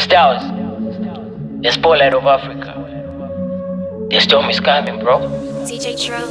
Styles, the spotlight of Africa. The storm is coming, bro. DJ Trill.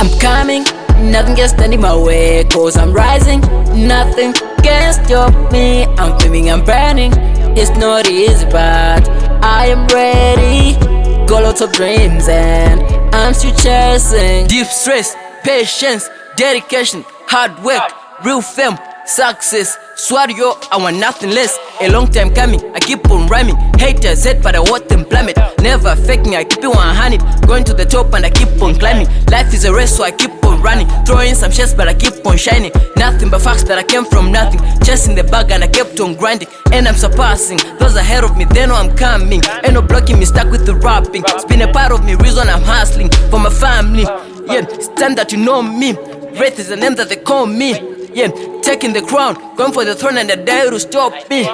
I'm coming, nothing can stand in my way Cause I'm rising, nothing can stop me I'm flaming, I'm burning, it's not easy but I am ready Got lots of dreams and I'm still chasing Deep stress, patience, dedication, hard work, real fame, success Swear yo, I want nothing less. A long time coming, I keep on rhyming. Haters hate but I want them plummet. Never faking, I keep it 100 Going to the top and I keep on climbing. Life is a race so I keep on running. Throwing some shots but I keep on shining. Nothing but facts that I came from nothing. Chasing the bag and I kept on grinding. And I'm surpassing Those ahead of me, they know I'm coming. Ain't no blocking me, stuck with the rapping. It's been a part of me, reason I'm hustling For my family, yeah, it's time that you know me. Wraith is the name that they call me yeah, taking the crown, going for the throne and I dare to stop me.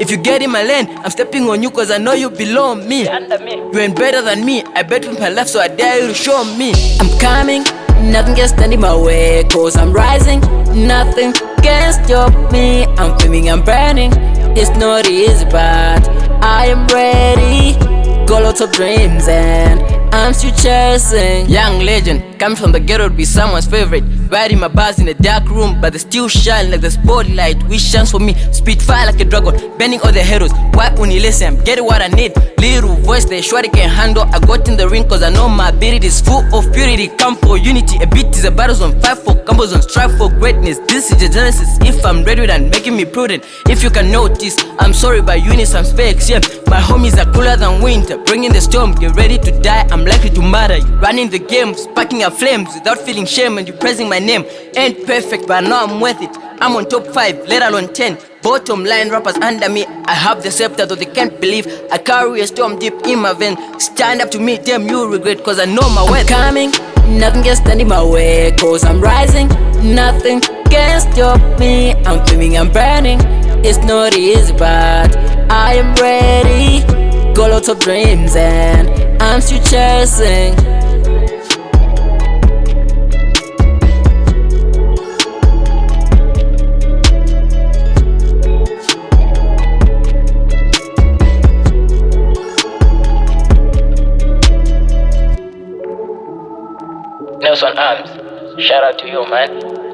If you get in my lane, I'm stepping on you cause I know you belong me. You ain't better than me, I bet with my life so I dare you to show me. I'm coming, nothing can stand in my way cause I'm rising. Nothing can stop me, I'm flaming, I'm burning. It's not easy but I am ready. Got lots of dreams and I'm still chasing Young legend, coming from the ghetto to be someone's favorite. Riding my bars in a dark room But they still shine like the spotlight. Which shines for me, spit fire like a dragon Bending all the heroes, why only listen? Get what I need, little voice they sure they can handle. I got in the ring cause I know my ability is full of purity. Come for unity, a beat is a battle zone Fight for combos on strive for greatness. This is the genesis, if I'm ready then making me prudent. If you can notice, I'm sorry by units I'm fakes, yeah My homies are cooler than winter. Bringing the storm, get ready to die. I'm likely to murder you. Running the game, sparking flames Without feeling shame and you praising my name. Ain't perfect but I know I'm worth it. I'm on top 5, let alone 10 Bottom line rappers under me I have the scepter though they can't believe. I carry a storm deep in my vein Stand up to me, damn you regret Cause I know my worth. Coming, nothing can stand in my way Cause I'm rising, nothing can stop me. I'm flaming, I'm burning. It's not easy but I am ready. Got lots of dreams and I'm still chasing Arms, shout out to you, man.